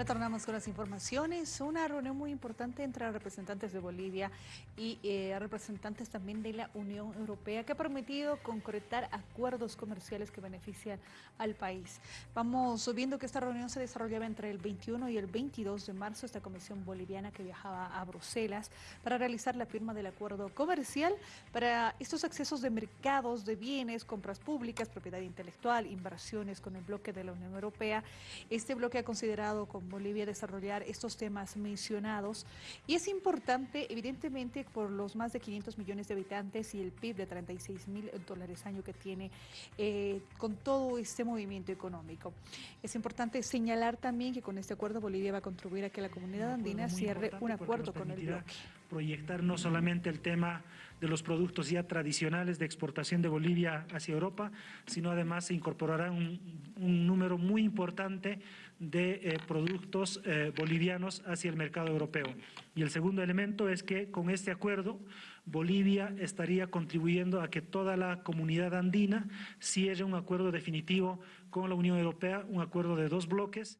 Retornamos con las informaciones. Una reunión muy importante entre representantes de Bolivia y eh, representantes también de la Unión Europea que ha permitido concretar acuerdos comerciales que benefician al país. Vamos viendo que esta reunión se desarrollaba entre el 21 y el 22 de marzo. Esta comisión boliviana que viajaba a Bruselas para realizar la firma del acuerdo comercial para estos accesos de mercados de bienes, compras públicas, propiedad intelectual, inversiones con el bloque de la Unión Europea. Este bloque ha considerado como Bolivia desarrollar estos temas mencionados y es importante evidentemente por los más de 500 millones de habitantes y el PIB de 36 mil dólares año que tiene eh, con todo este movimiento económico. Es importante señalar también que con este acuerdo Bolivia va a contribuir a que la comunidad andina cierre un acuerdo con el bloque. Proyectar no solamente el tema de los productos ya tradicionales de exportación de Bolivia hacia Europa, sino además se incorporará un, número muy importante de eh, productos eh, bolivianos hacia el mercado europeo. Y el segundo elemento es que con este acuerdo Bolivia estaría contribuyendo a que toda la comunidad andina cierre un acuerdo definitivo con la Unión Europea, un acuerdo de dos bloques.